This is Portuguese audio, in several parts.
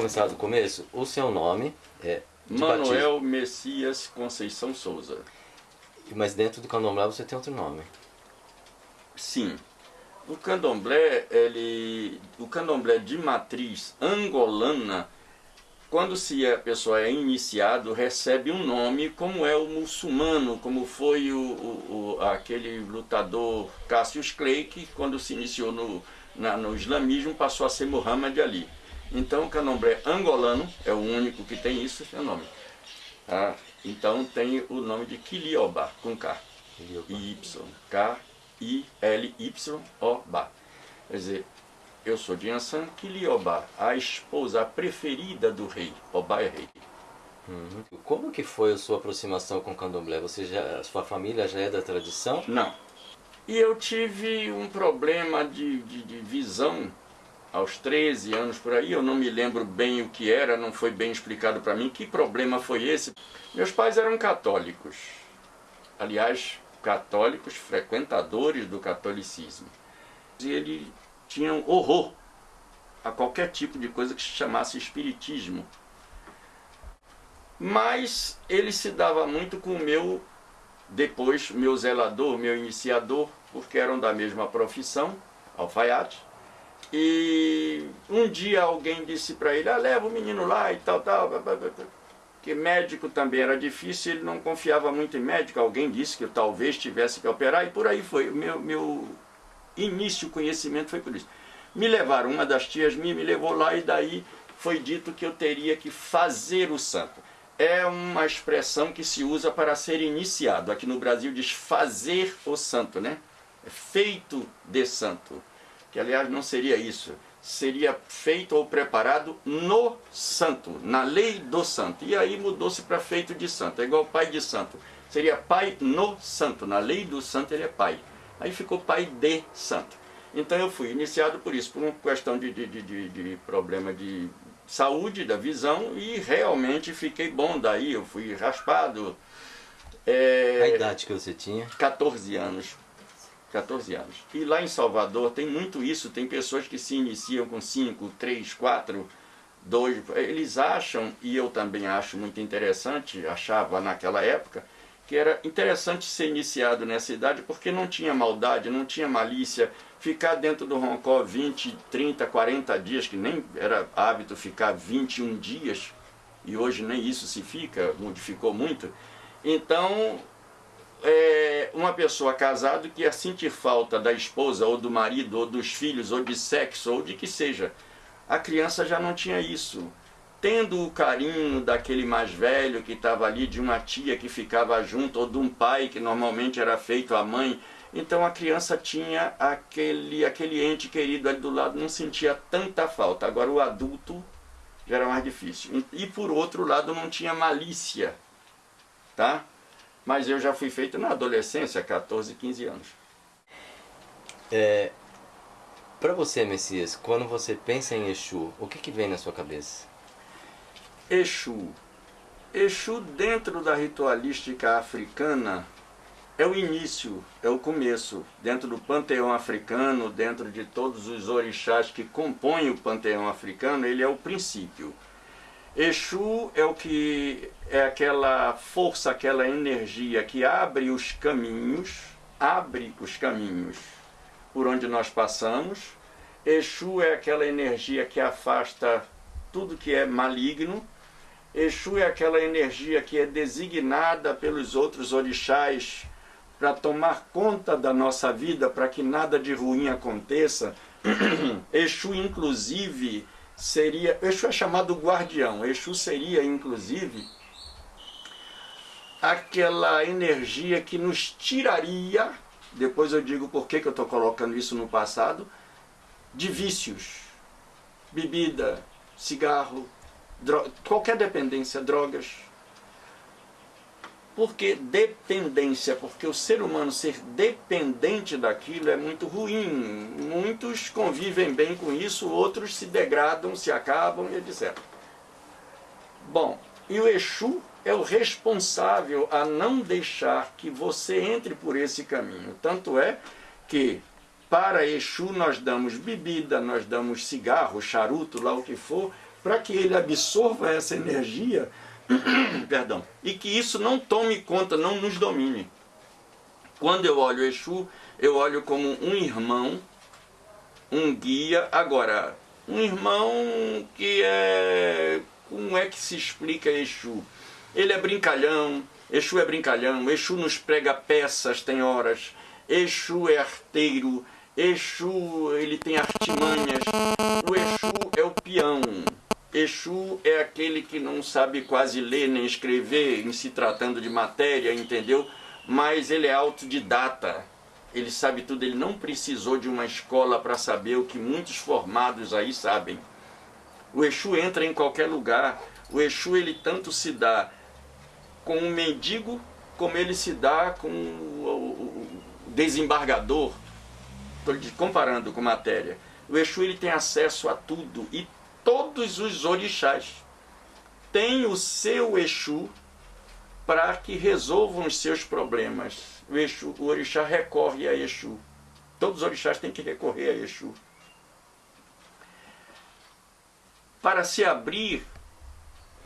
começar do começo? O seu nome é... Manuel batismo. Messias Conceição Souza. Mas dentro do candomblé você tem outro nome? Sim. O candomblé, ele, o candomblé de matriz angolana, quando se a pessoa é iniciado, recebe um nome como é o muçulmano, como foi o, o, o aquele lutador Cassius Clay, que quando se iniciou no, na, no islamismo passou a ser Muhammad Ali. Então o candomblé angolano é o único que tem isso, é o nome. Tá? Então tem o nome de Quilioba, com K. Y. K I-L-Y-O-Ba. Quer dizer, eu sou de Ansan Quilioba, a esposa preferida do rei. Oba é rei. Uhum. Como que foi a sua aproximação com o candomblé? Você já, sua família já é da tradição? Não. E eu tive um problema de, de, de visão aos 13 anos por aí, eu não me lembro bem o que era, não foi bem explicado para mim. Que problema foi esse? Meus pais eram católicos. Aliás, católicos, frequentadores do catolicismo. E eles tinham horror a qualquer tipo de coisa que se chamasse espiritismo. Mas ele se dava muito com o meu, depois, meu zelador, meu iniciador, porque eram da mesma profissão, alfaiate. E um dia alguém disse para ele, ah, leva o menino lá e tal, tal que médico também era difícil, ele não confiava muito em médico, alguém disse que eu talvez tivesse que operar, e por aí foi. Meu, meu início conhecimento foi por isso. Me levaram, uma das tias minhas me levou lá e daí foi dito que eu teria que fazer o santo. É uma expressão que se usa para ser iniciado. Aqui no Brasil diz fazer o santo, né? É feito de santo. Que aliás não seria isso seria feito ou preparado no santo, na lei do santo. E aí mudou-se para feito de santo, é igual pai de santo. Seria pai no santo, na lei do santo ele é pai. Aí ficou pai de santo. Então eu fui iniciado por isso, por uma questão de, de, de, de problema de saúde, da visão, e realmente fiquei bom daí, eu fui raspado. É, a idade que você tinha? 14 anos. 14 anos. E lá em Salvador tem muito isso, tem pessoas que se iniciam com 5, 3, 4, 2. Eles acham, e eu também acho muito interessante, achava naquela época, que era interessante ser iniciado nessa idade porque não tinha maldade, não tinha malícia. Ficar dentro do roncó 20, 30, 40 dias, que nem era hábito ficar 21 dias, e hoje nem isso se fica, modificou muito. Então, é, uma pessoa casada que ia sentir falta da esposa, ou do marido, ou dos filhos, ou de sexo, ou de que seja. A criança já não tinha isso. Tendo o carinho daquele mais velho que estava ali, de uma tia que ficava junto, ou de um pai que normalmente era feito a mãe, então a criança tinha aquele, aquele ente querido ali do lado, não sentia tanta falta. Agora o adulto já era mais difícil. E por outro lado não tinha malícia, tá? Mas eu já fui feito na adolescência, 14, 15 anos. É, Para você, Messias, quando você pensa em Exu, o que, que vem na sua cabeça? Exu. Exu dentro da ritualística africana é o início, é o começo. Dentro do panteão africano, dentro de todos os orixás que compõem o panteão africano, ele é o princípio. Exu é o que é aquela força, aquela energia que abre os caminhos, abre os caminhos por onde nós passamos. Exu é aquela energia que afasta tudo que é maligno. Exu é aquela energia que é designada pelos outros orixás para tomar conta da nossa vida, para que nada de ruim aconteça. Exu, inclusive, seria... Exu é chamado guardião. Exu seria, inclusive, aquela energia que nos tiraria, depois eu digo por que, eu estou colocando isso no passado, de vícios. Bebida, cigarro, qualquer dependência, drogas. Por que dependência? Porque o ser humano ser dependente daquilo é muito ruim. Muitos convivem bem com isso, outros se degradam, se acabam e etc. Bom, e o Exu é o responsável a não deixar que você entre por esse caminho. Tanto é que para Exu nós damos bebida, nós damos cigarro, charuto, lá o que for, para que ele absorva essa energia, perdão, e que isso não tome conta, não nos domine. Quando eu olho Exu, eu olho como um irmão, um guia. Agora, um irmão que é. Como é que se explica Exu? Ele é brincalhão, Exu é brincalhão, Exu nos prega peças, tem horas, Exu é arteiro, Exu ele tem artimanhas, o Exu é o peão. Exu é aquele que não sabe quase ler nem escrever em se tratando de matéria, entendeu? Mas ele é autodidata, ele sabe tudo, ele não precisou de uma escola para saber o que muitos formados aí sabem. O Exu entra em qualquer lugar, o Exu ele tanto se dá com um mendigo, como ele se dá com o desembargador, estou comparando com matéria. O Exu ele tem acesso a tudo e todos os orixás têm o seu Exu para que resolvam os seus problemas. O, Exu, o orixá recorre a Exu. Todos os orixás têm que recorrer a Exu. Para se abrir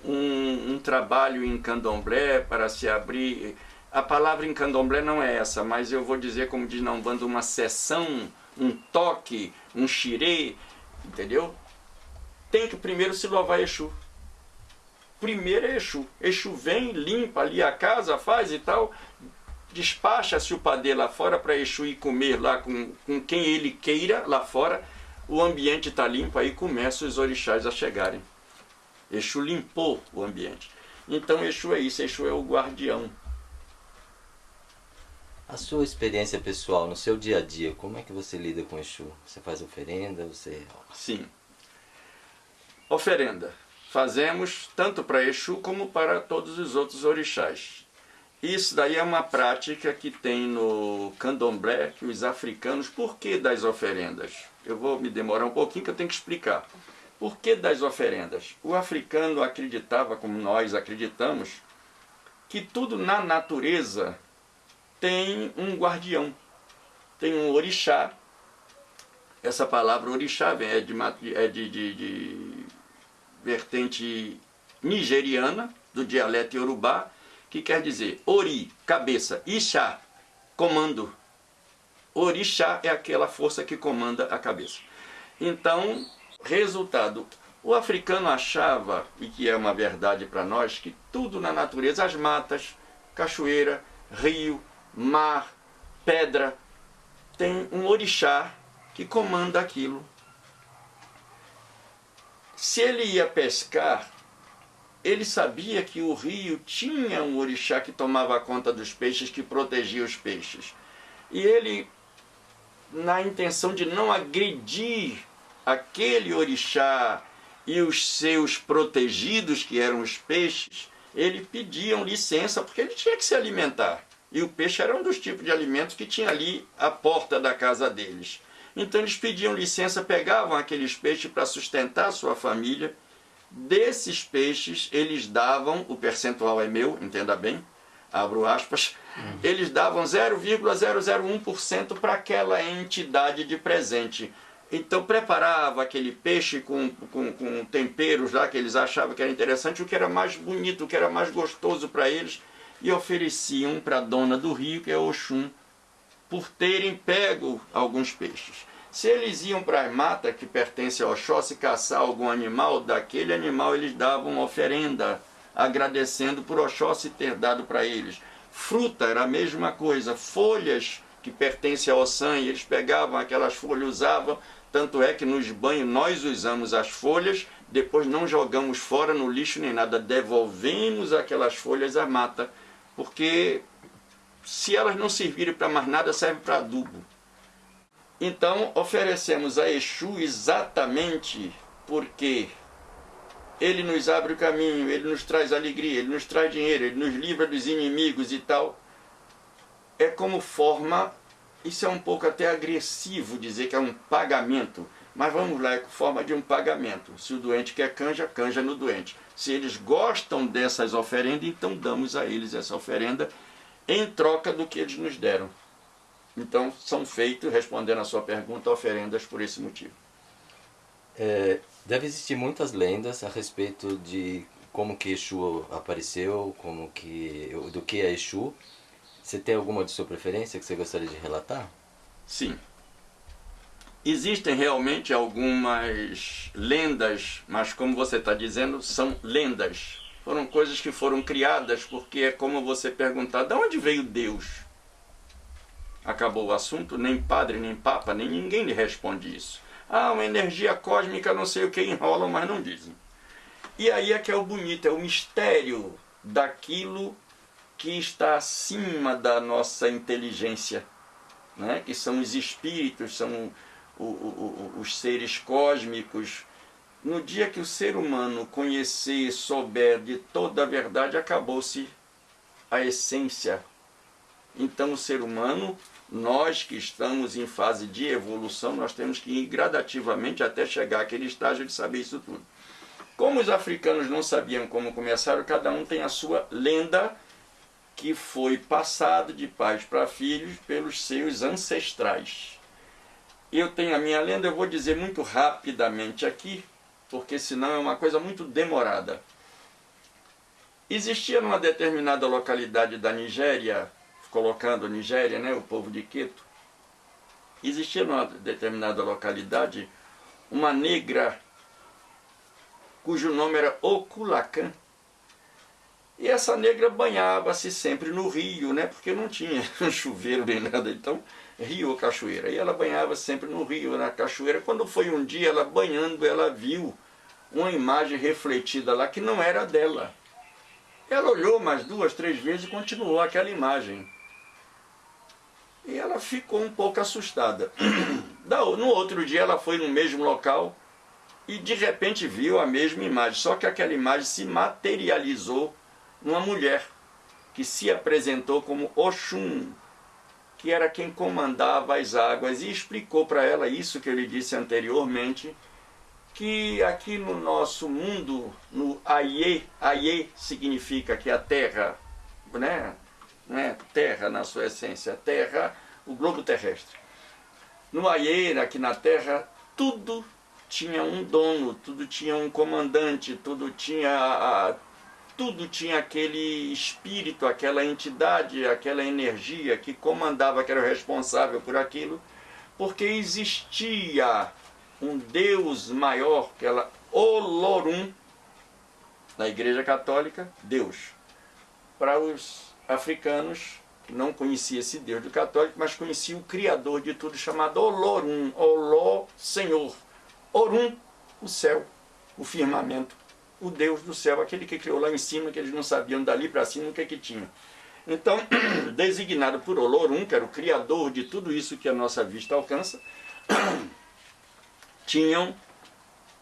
um, um trabalho em candomblé, para se abrir. A palavra em candomblé não é essa, mas eu vou dizer, como diz na Umbanda, uma sessão, um toque, um xirê, entendeu? Tem que primeiro se louvar Exu. Primeiro é Exu. Exu vem, limpa ali a casa, faz e tal, despacha-se o padê lá fora para Exu ir comer lá com, com quem ele queira lá fora. O ambiente está limpo, aí começam os orixás a chegarem. Exu limpou o ambiente. Então Exu é isso, Exu é o guardião. A sua experiência pessoal, no seu dia a dia, como é que você lida com Exu? Você faz oferenda? Você... Sim. Oferenda. Fazemos tanto para Exu como para todos os outros orixás. Isso daí é uma prática que tem no candomblé, que os africanos... Por que das oferendas? Eu vou me demorar um pouquinho que eu tenho que explicar. Por que das oferendas? O africano acreditava, como nós acreditamos, que tudo na natureza tem um guardião, tem um orixá. Essa palavra orixá é de, é de, de, de vertente nigeriana, do dialeto iorubá, que quer dizer ori, cabeça, ixá, comando. Orixá é aquela força que comanda a cabeça. Então, Resultado, o africano achava, e que é uma verdade para nós, que tudo na natureza, as matas, cachoeira, rio, mar, pedra, tem um orixá que comanda aquilo. Se ele ia pescar, ele sabia que o rio tinha um orixá que tomava conta dos peixes, que protegia os peixes. E ele, na intenção de não agredir aquele orixá e os seus protegidos, que eram os peixes, eles pediam licença porque ele tinha que se alimentar. E o peixe era um dos tipos de alimentos que tinha ali à porta da casa deles. Então eles pediam licença, pegavam aqueles peixes para sustentar a sua família. Desses peixes, eles davam, o percentual é meu, entenda bem, abro aspas, uhum. eles davam 0,001% para aquela entidade de presente. Então preparava aquele peixe com, com, com, temperos lá que eles achavam que era interessante, o que era mais bonito, o que era mais gostoso para eles, e ofereciam para a dona do rio, que é Oxum, por terem pego alguns peixes. Se eles iam para a mata que pertence ao Oxóssi caçar algum animal, daquele animal eles davam oferenda, agradecendo por Oxóssi ter dado para eles. Fruta era a mesma coisa, folhas que pertencem ao sangue, eles pegavam aquelas folhas, usavam tanto é que nos banhos nós usamos as folhas, depois não jogamos fora no lixo nem nada, devolvemos aquelas folhas à mata, porque se elas não servirem para mais nada, serve para adubo. Então oferecemos a Exu exatamente porque ele nos abre o caminho, ele nos traz alegria, ele nos traz dinheiro, ele nos livra dos inimigos e tal. É como forma isso é um pouco até agressivo dizer que é um pagamento, mas vamos lá, é forma de um pagamento. Se o doente quer canja, canja no doente. Se eles gostam dessas oferendas, então damos a eles essa oferenda em troca do que eles nos deram. Então são feitos, respondendo a sua pergunta, oferendas por esse motivo. É, Deve existir muitas lendas a respeito de como que Exu apareceu, como que, do que é Exu. Você tem alguma de sua preferência que você gostaria de relatar? Sim. Existem realmente algumas lendas, mas como você está dizendo, são lendas. Foram coisas que foram criadas porque é como você perguntar, de onde veio Deus? Acabou o assunto, nem padre, nem papa, nem ninguém lhe responde isso. Ah, uma energia cósmica, não sei o que, enrolam, mas não dizem. E aí é que é o bonito, é o mistério daquilo que está acima da nossa inteligência, né? que são os espíritos, são o, o, o, os seres cósmicos. No dia que o ser humano conhecer, souber de toda a verdade, acabou-se a essência. Então o ser humano nós que estamos em fase de evolução, nós temos que ir gradativamente até chegar àquele estágio de saber isso tudo. Como os africanos não sabiam como começaram, cada um tem a sua lenda que foi passado de pais para filhos pelos seus ancestrais. Eu tenho a minha lenda, eu vou dizer muito rapidamente aqui, porque senão é uma coisa muito demorada. Existia numa determinada localidade da Nigéria colocando Nigéria, né, o povo de Quito, existia numa determinada localidade uma negra cujo nome era Oculacan. E essa negra banhava-se sempre no rio, né? Porque não tinha chuveiro nem nada, então rio ou cachoeira. E ela banhava sempre no rio, na cachoeira. Quando foi um dia ela banhando, ela viu uma imagem refletida lá que não era dela. Ela olhou mais duas, três vezes e continuou aquela imagem. E ela ficou um pouco assustada. No outro dia ela foi no mesmo local e de repente viu a mesma imagem, só que aquela imagem se materializou numa mulher que se apresentou como Oxum, que era quem comandava as águas e explicou para ela isso que eu lhe disse anteriormente, que aqui no nosso mundo, no Aie, Aie significa que a terra, né, né? terra na sua essência, terra, o globo terrestre. No Aieira, aqui na terra, tudo tinha um dono, tudo tinha um comandante, tudo tinha, tudo tinha aquele espírito, aquela entidade, aquela energia que comandava, que era o responsável por aquilo, porque existia um Deus maior, que era Olorum, na Igreja Católica, Deus. Para os africanos que não conhecia esse Deus do católico, mas conhecia o Criador de tudo, chamado Olorum, Oló, Senhor. Orum, o céu, o firmamento, o Deus do céu, aquele que criou lá em cima, que eles não sabiam dali para cima o que, é que tinha. Então, designado por Olorum, que era o Criador de tudo isso que a nossa vista alcança, tinham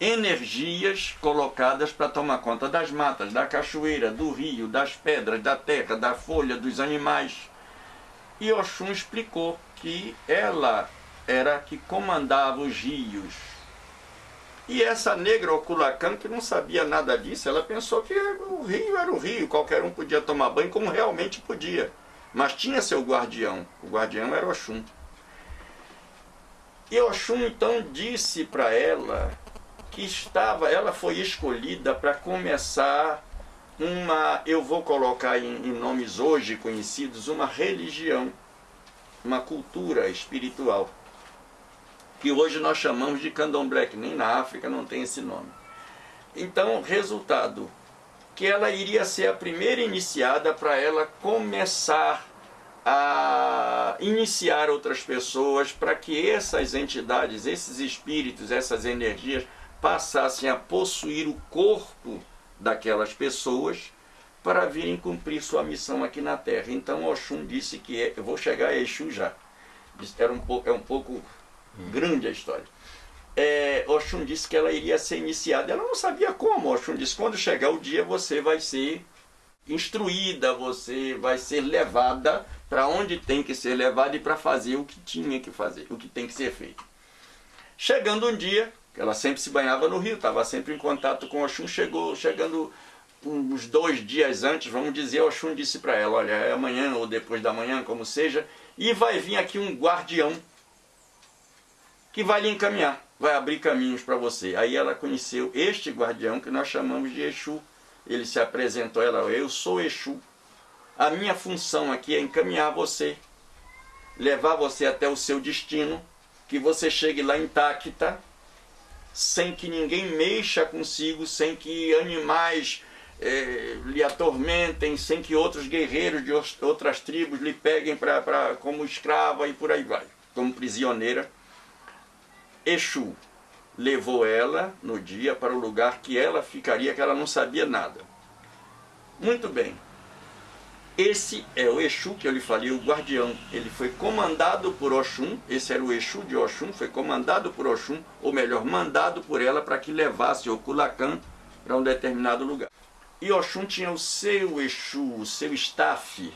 energias colocadas para tomar conta das matas, da cachoeira, do rio, das pedras, da terra, da folha, dos animais. E Oxum explicou que ela era que comandava os rios. E essa negra Oculacan, que não sabia nada disso, ela pensou que o rio era o rio, qualquer um podia tomar banho, como realmente podia. Mas tinha seu guardião, o guardião era Oxum. E Oxum então disse para ela que estava, ela foi escolhida para começar uma, eu vou colocar em, em, nomes hoje conhecidos, uma religião, uma cultura espiritual, que hoje nós chamamos de candomblé, que nem na África não tem esse nome. Então, resultado, que ela iria ser a primeira iniciada para ela começar a iniciar outras pessoas para que essas entidades, esses espíritos, essas energias passassem a possuir o corpo daquelas pessoas para virem cumprir sua missão aqui na Terra. Então Oxum disse que é, eu vou chegar a Exu já. Era um pouco, é um pouco grande a história. É, Oxum disse que ela iria ser iniciada. Ela não sabia como. Oxum disse: quando chegar o dia você vai ser instruída, você vai ser levada para onde tem que ser levada e para fazer o que tinha que fazer, o que tem que ser feito. Chegando um dia, ela sempre se banhava no rio, estava sempre em contato com Oxum, chegou, chegando uns dois dias antes, vamos dizer, Oxum disse para ela, olha, é amanhã ou depois da manhã, como seja, e vai vir aqui um guardião que vai lhe encaminhar. vai abrir caminhos para você. Aí ela conheceu este guardião que nós chamamos de Exu. Ele se apresentou a ela, eu sou Exu. A minha função aqui é encaminhar você, levar você até o seu destino, que você chegue lá intacta, sem que ninguém mexa consigo, sem que animais eh, lhe atormentem, sem que outros guerreiros de outras tribos lhe peguem pra, pra, como escrava e por aí vai, como prisioneira. Exu levou ela no dia para o lugar que ela ficaria, que ela não sabia nada. Muito bem. Esse é o Exu que eu lhe falei, o guardião. Ele foi comandado por Oxum, esse era o Exu de Oxum, foi comandado por Oxum, ou melhor, mandado por ela para que levasse o Kulakan para um determinado lugar. E Oxum tinha o seu Exu, o seu staff.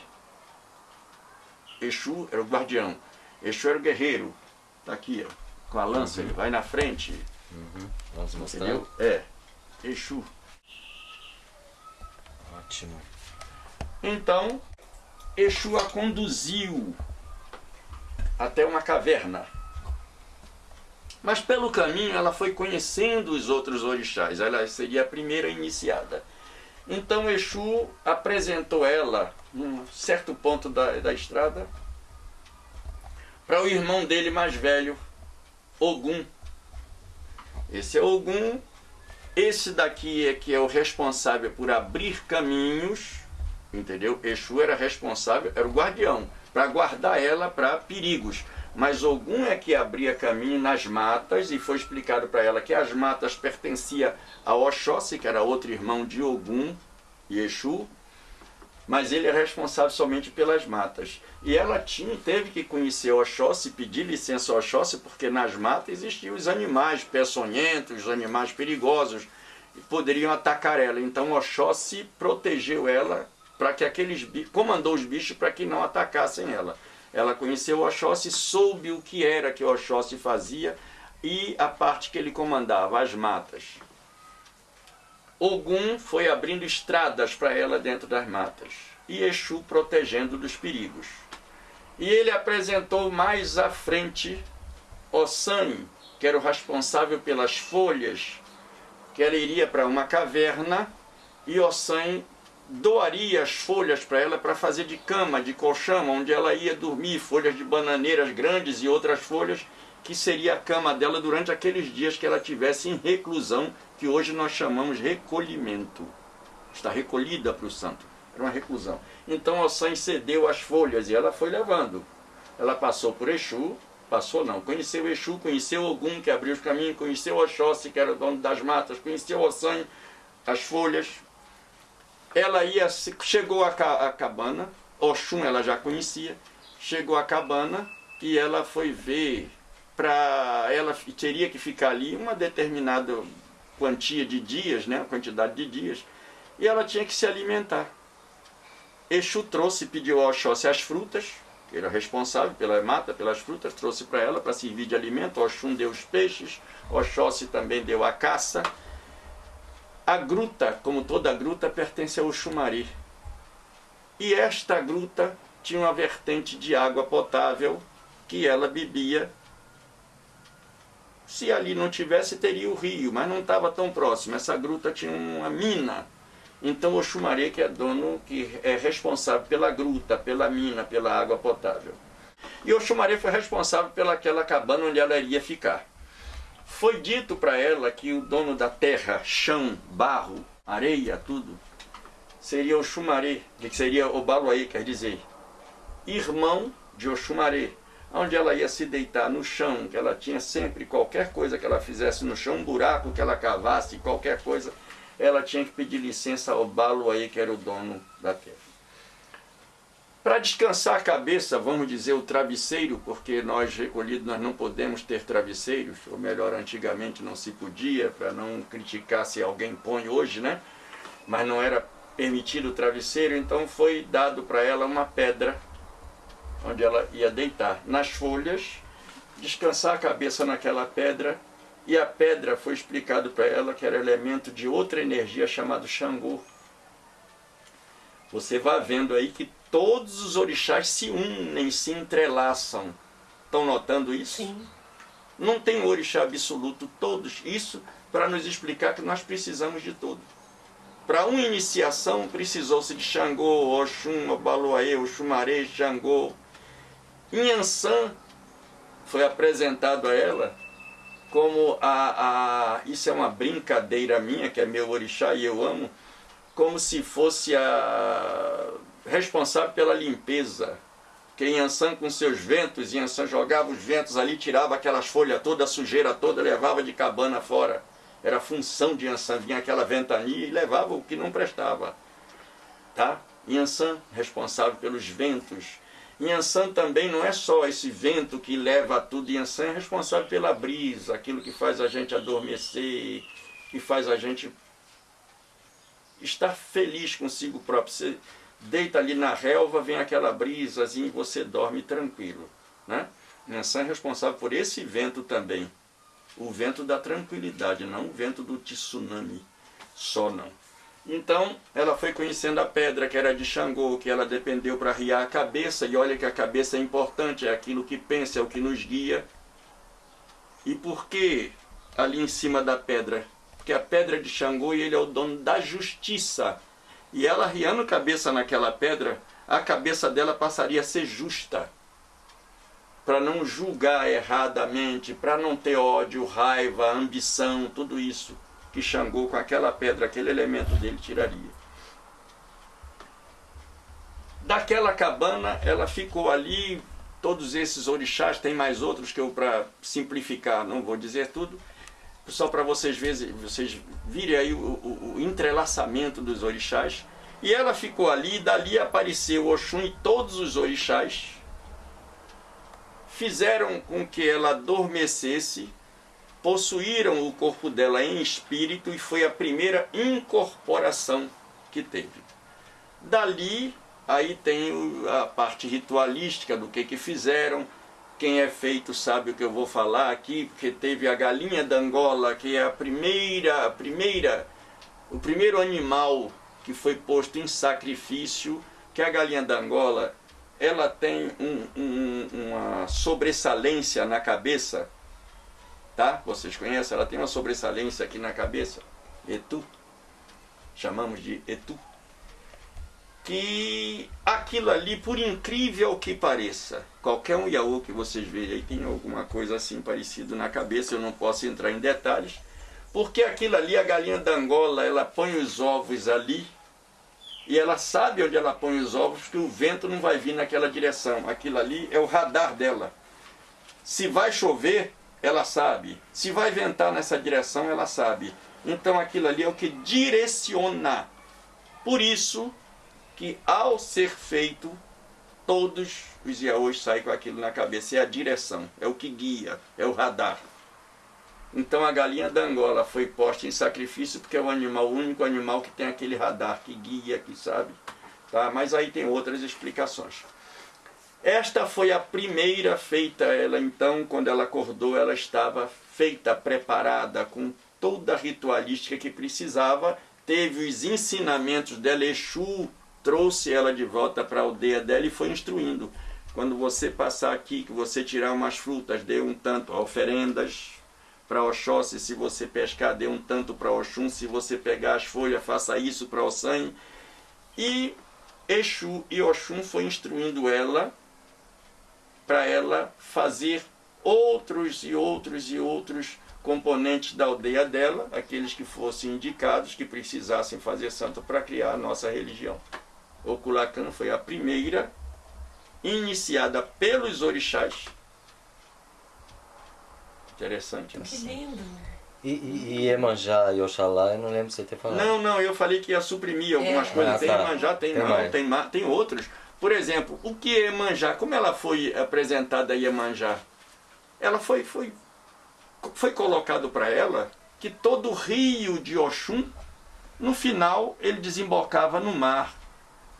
Exu era o guardião, Exu era o guerreiro. Está aqui, ó com a lança, uhum. ele vai na frente. Uhum. Vamos mostrar. Entendeu? É. Exu. Ótimo. Então, Exu a conduziu até uma caverna. Mas pelo caminho ela foi conhecendo os outros orixás, ela seria a primeira iniciada. Então Exu apresentou ela, num certo ponto da, da estrada, para o irmão dele mais velho, Ogum. Esse é Ogum. Esse daqui é que é o responsável por abrir caminhos, entendeu? Exu era responsável, era o guardião, para guardar ela para perigos. Mas Ogum é que abria caminho nas matas e foi explicado para ela que as matas pertenciam a Oxóssi, que era outro irmão de Ogum e Exu, mas ele é responsável somente pelas matas. E ela tinha, teve que conhecer Oxóssi, pedir licença ao Oxóssi, porque nas matas existiam os animais peçonhentos, os animais perigosos, e poderiam atacar ela. Então Oxóssi protegeu ela para que aqueles comandou os bichos para que não atacassem ela. Ela conheceu Oxóssi, soube o que era que Oxóssi fazia e a parte que ele comandava, as matas. Ogum foi abrindo estradas para ela dentro das matas e Exu protegendo dos perigos. E ele apresentou mais à frente Ossan, que era o responsável pelas folhas, que ela iria para uma caverna e Ossan doaria as folhas para ela para fazer de cama, de colchão, onde ela ia dormir, folhas de bananeiras grandes e outras folhas, que seria a cama dela durante aqueles dias que ela tivesse em reclusão que hoje nós chamamos recolhimento. Está recolhida para o santo. Era uma reclusão. Então Ossan cedeu as folhas e ela foi levando. Ela passou por Exu, passou não, conheceu Exu, conheceu Ogum, que abriu os caminhos, conheceu Oxóssi, que era o dono das matas, conheceu Ossan, as folhas. Ela ia, chegou à cabana, Oxum ela já conhecia, chegou à cabana e ela foi ver para ela teria que ficar ali uma determinada quantia de dias, né, quantidade de dias, e ela tinha que se alimentar. Exu trouxe, pediu ao Oxóssi as frutas, que era responsável pela mata, pelas frutas, trouxe para ela para servir de alimento. Oxum deu os peixes, Oxóssi também deu a caça. A gruta, como toda gruta, pertence ao Xumari. E esta gruta tinha uma vertente de água potável que ela bebia se ali não tivesse, teria o rio, mas não estava tão próximo. Essa gruta tinha uma mina. Então o Xumaré, que é dono, que é responsável pela gruta, pela mina, pela água potável. E o Xumaré foi responsável pelaquela cabana onde ela iria ficar. Foi dito para ela que o dono da terra, chão, barro, areia, tudo, seria o Xumaré, que seria o Baluaí, quer dizer, irmão de Oxumaré, onde ela ia se deitar no chão, que ela tinha sempre qualquer coisa que ela fizesse no chão, um buraco que ela cavasse, qualquer coisa, ela tinha que pedir licença ao balo aí que era o dono da terra. Para descansar a cabeça, vamos dizer o travesseiro, porque nós recolhidos nós não podemos ter travesseiros, ou melhor, antigamente não se podia, para não criticar se alguém põe hoje, né? Mas não era permitido o travesseiro, então foi dado para ela uma pedra onde ela ia deitar nas folhas, descansar a cabeça naquela pedra, e a pedra foi explicado para ela que era elemento de outra energia chamado Xangô. Você vai vendo aí que todos os orixás se unem, se entrelaçam. Estão notando isso? Sim. Não tem orixá absoluto, todos. Isso para nos explicar que nós precisamos de tudo. Para uma iniciação precisou-se de Xangô, Oxum, Obaloaê, Oxumaré, Xangô. Inhansã foi apresentado a ela como a, a. Isso é uma brincadeira minha, que é meu orixá e eu amo, como se fosse a responsável pela limpeza. Que Yansan com seus ventos, Yansan jogava os ventos ali, tirava aquelas folhas todas, a sujeira toda, levava de cabana fora. Era função de Yansan, vinha aquela ventania e levava o que não prestava. Tá? Yansan, responsável pelos ventos. Yansan também não é só esse vento que leva tudo, Yansan é responsável pela brisa, aquilo que faz a gente adormecer, que faz a gente estar feliz consigo próprio. Deita ali na relva, vem aquela brisazinha e você dorme tranquilo. Né? Yansan é responsável por esse vento também o vento da tranquilidade, não o vento do tsunami, só não. Então, ela foi conhecendo a pedra que era de Xangô, que ela dependeu para riar a cabeça, e olha que a cabeça é importante, é aquilo que pensa, é o que nos guia. E por que ali em cima da pedra? Porque a pedra de Xangô e ele é o dono da justiça. E ela riando cabeça naquela pedra, a cabeça dela passaria a ser justa para não julgar erradamente, para não ter ódio, raiva, ambição, tudo isso que Xangô com aquela pedra, aquele elemento dele tiraria. Daquela cabana, ela ficou ali, todos esses orixás, tem mais outros que eu, para simplificar, não vou dizer tudo, só para vocês, verem, vocês virem aí o, o, o entrelaçamento dos orixás. E ela ficou ali, e dali apareceu Oxum e todos os orixás, fizeram com que ela adormecesse, possuíram o corpo dela em espírito e foi a primeira incorporação que teve. Dali, aí tem a parte ritualística do que, que fizeram. Quem é feito sabe o que eu vou falar aqui, porque teve a galinha da Angola, que é a primeira, a primeira, o primeiro animal que foi posto em sacrifício, que a galinha da Angola ela tem um, um, uma sobressalência na cabeça, tá? Vocês conhecem? Ela tem uma sobressalência aqui na cabeça, etu, chamamos de etu, que aquilo ali, por incrível que pareça, qualquer um Yaô que vocês vejam aí tem alguma coisa assim parecido na cabeça, eu não posso entrar em detalhes, porque aquilo ali, a galinha da Angola, ela põe os ovos ali, e ela sabe onde ela põe os ovos, que o vento não vai vir naquela direção. Aquilo ali é o radar dela. Se vai chover, ela sabe. Se vai ventar nessa direção, ela sabe. Então aquilo ali é o que direciona. Por isso que ao ser feito, todos os iaôs saem com aquilo na cabeça. É a direção, é o que guia, é o radar. Então a galinha da Angola foi posta em sacrifício porque é o animal, o único animal que tem aquele radar que guia, que sabe. Tá? Mas aí tem outras explicações. Esta foi a primeira feita, ela então, quando ela acordou, ela estava feita, preparada, com toda a ritualística que precisava, teve os ensinamentos dela, Exu trouxe ela de volta para a aldeia dela e foi instruindo. Quando você passar aqui, que você tirar umas frutas, dê um tanto, oferendas, para Oxóssi, se você pescar, dê um tanto para Oxum, se você pegar as folhas, faça isso para Ossan. E Exu e Oxum foi instruindo ela para ela fazer outros e outros e outros componentes da aldeia dela, aqueles que fossem indicados, que precisassem fazer santo para criar a nossa religião. O Culacan foi a primeira iniciada pelos orixás Interessante, né? Que lindo. E, e, e Iemanjá e Oxalá, eu não lembro de você ter falado. Não, não, eu falei que ia suprimir algumas é. coisas. Ah, tem tá. Iemanjá, tem, tem não, tem, tem outros. Por exemplo, o que é Iemanjá? Como ela foi apresentada a Iemanjá? Ela foi, foi, foi colocado para ela que todo o rio de Oxum, no final, ele desembocava no mar,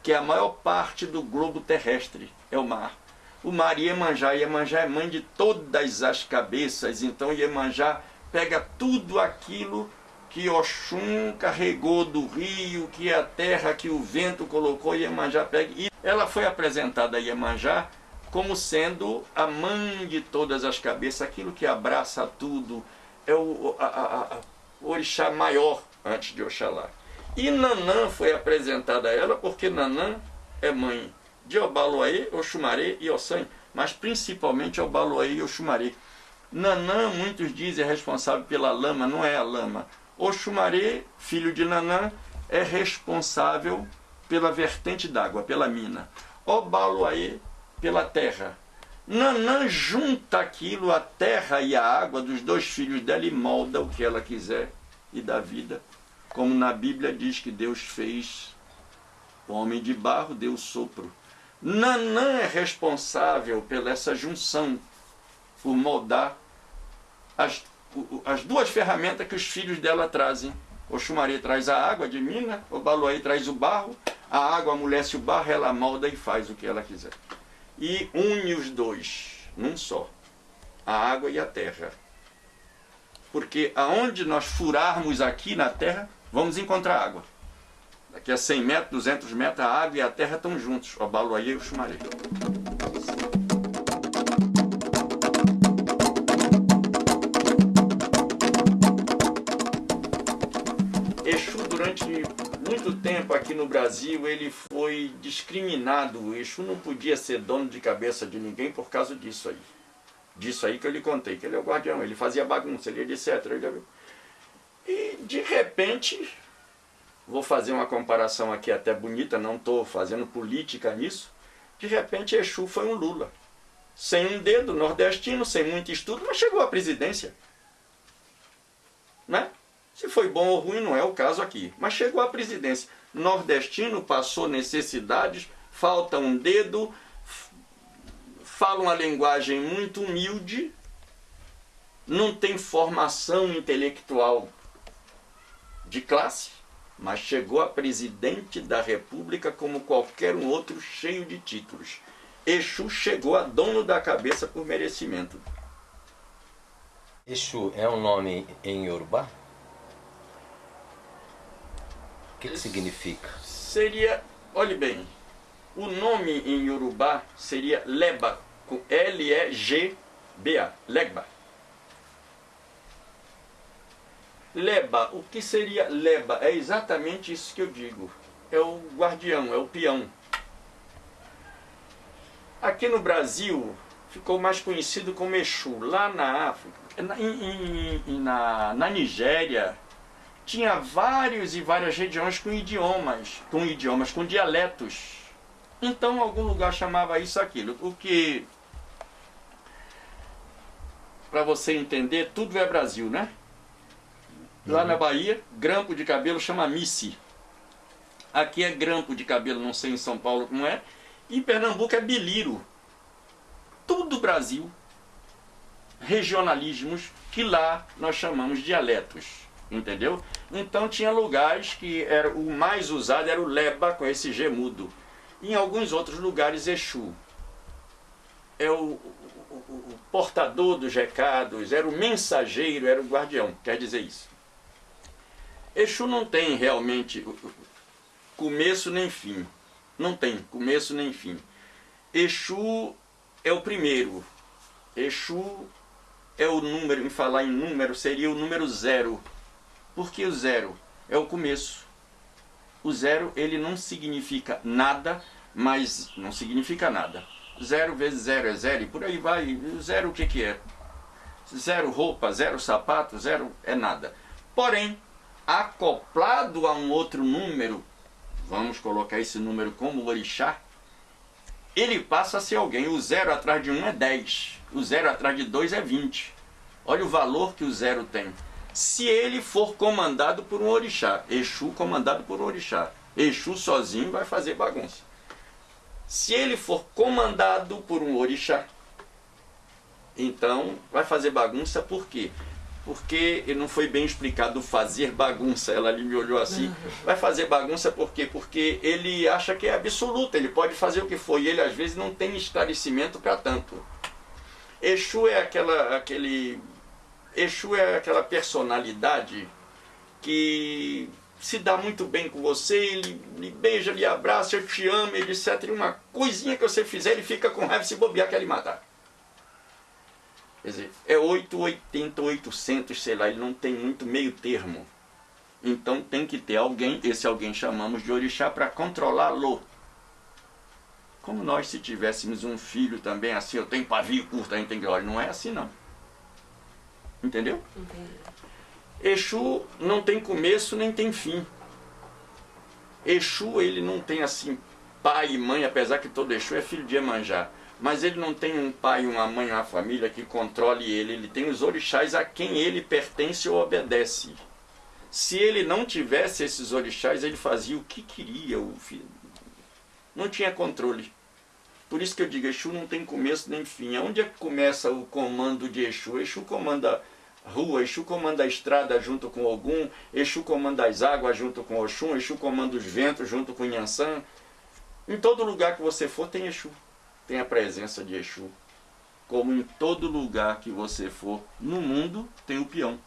que a maior parte do globo terrestre, é o mar o mar Iemanjá. Iemanjá é mãe de todas as cabeças, então Iemanjá pega tudo aquilo que Oxum carregou do rio, que é a terra que o vento colocou, Iemanjá pega. E ela foi apresentada a Iemanjá como sendo a mãe de todas as cabeças, aquilo que abraça tudo, é o, a, a, a, o orixá maior antes de Oxalá. E Nanã foi apresentada a ela porque Nanã é mãe de Obaloaê, Oxumaré e Ossan, mas principalmente Obaloaê e Oxumaré. Nanã, muitos dizem, é responsável pela lama, não é a lama. Oxumaré, filho de Nanã, é responsável pela vertente d'água, pela mina. Obaloaê, pela terra. Nanã junta aquilo, a terra e a água dos dois filhos dela e molda o que ela quiser e dá vida. Como na Bíblia diz que Deus fez o homem de barro, deu sopro. Nanã é responsável pela essa junção, por moldar as, as duas ferramentas que os filhos dela trazem. O Xumaré traz a água de mina, o Baluaí traz o barro, a água amolece o barro, ela molda e faz o que ela quiser. E une os dois num só, a água e a terra. Porque aonde nós furarmos aqui na terra, vamos encontrar água. Daqui a 100 metros, 200 metros, a água e a terra estão juntos, o Baluaí e o Xumaré. Exu, durante muito tempo aqui no Brasil, ele foi discriminado. O Exu não podia ser dono de cabeça de ninguém por causa disso aí. Disso aí que eu lhe contei, que ele é o guardião, ele fazia bagunça, ele etc. Ele... E de repente, vou fazer uma comparação aqui até bonita, não estou fazendo política nisso, de repente Exu foi um Lula. Sem um dedo, nordestino, sem muito estudo, mas chegou à presidência. Né? Se foi bom ou ruim, não é o caso aqui. Mas chegou à presidência. Nordestino passou necessidades, falta um dedo, fala uma linguagem muito humilde, não tem formação intelectual de classe, mas chegou a presidente da República como qualquer um outro cheio de títulos. Exu chegou a dono da cabeça por merecimento. Exu é um nome em Yorubá? O que, que significa? Seria, olhe bem, o nome em Yorubá seria Leba, com L-E-G-B-A, Legba. Leba, o que seria leba? É exatamente isso que eu digo. É o guardião, é o peão. Aqui no Brasil ficou mais conhecido como Exu. Lá na África, na, em, em, na, na Nigéria, tinha vários e várias regiões com idiomas, com idiomas, com dialetos. Então algum lugar chamava isso aquilo. O que para você entender, tudo é Brasil, né? Lá uhum. na Bahia, grampo de cabelo chama Missy. Aqui é grampo de cabelo, não sei em São Paulo como é. Em Pernambuco é biliro. Tudo Brasil. Regionalismos que lá nós chamamos dialetos. Entendeu? Então tinha lugares que era o mais usado era o leba com esse G mudo. Em alguns outros lugares Exu. É o, o, o portador dos recados, era o mensageiro, era o guardião, quer dizer isso. Exu não tem realmente começo nem fim. Não tem começo nem fim. Exu é o primeiro. Exu é o número, em falar em número, seria o número zero. Por que o zero? É o começo. O zero, ele não significa nada, mas não significa nada. Zero vezes zero é zero, e por aí vai. Zero o que, que é? Zero roupa, zero sapato, zero é nada. Porém, acoplado a um outro número, vamos colocar esse número como orixá, ele passa a ser alguém. O zero atrás de um é 10, o zero atrás de dois é 20. Olha o valor que o zero tem. Se ele for comandado por um orixá, Exu comandado por um orixá, Exu sozinho vai fazer bagunça. Se ele for comandado por um orixá, então vai fazer bagunça por quê? Porque não foi bem explicado fazer bagunça. Ela ali me olhou assim. Vai fazer bagunça por quê? Porque ele acha que é absoluto, ele pode fazer o que for, e ele às vezes não tem esclarecimento para tanto. Exu é aquela, aquele, Exu é aquela personalidade que se dá muito bem com você, ele lhe beija, lhe abraça, eu te amo, etc. E uma coisinha que você fizer, ele fica com raiva se bobear, quer lhe matar. Quer dizer, é 880, 800, sei lá, ele não tem muito meio termo. Então tem que ter alguém, esse alguém chamamos de orixá, para controlá-lo. Como nós se tivéssemos um filho também assim, eu tenho pavio curto, a gente tem que olhar, não é assim não. Entendeu? Entendi. Exu não tem começo nem tem fim. Exu ele não tem assim pai e mãe, apesar que todo Exu é filho de Emanjá. Mas ele não tem um pai, uma mãe, uma família que controle ele. Ele tem os orixás a quem ele pertence ou obedece. Se ele não tivesse esses orixás, ele fazia o que queria. Não tinha controle. Por isso que eu digo, Exu não tem começo nem fim. Onde é que começa o comando de Exu? Exu comanda rua, Exu comanda a estrada junto com Ogum, Exu comanda as águas junto com Oxum, Exu comanda os ventos junto com Nhansan. Em todo lugar que você for tem Exu, tem a presença de Exu. Como em todo lugar que você for no mundo tem o peão.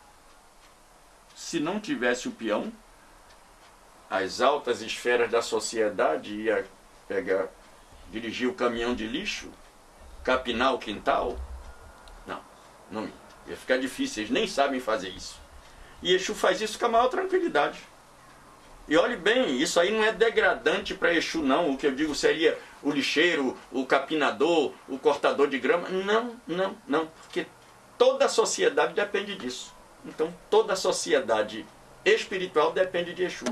Se não tivesse o peão, as altas esferas da sociedade ia pegar, dirigir o caminhão de lixo, capinar o quintal. Não, não ia. Ia ficar difícil, eles nem sabem fazer isso. E Exu faz isso com a maior tranquilidade. E olhe bem, isso aí não é degradante para Exu, não. O que eu digo seria o lixeiro, o capinador, o cortador de grama. Não, não, não. Porque toda a sociedade depende disso. Então, toda a sociedade espiritual depende de Exu.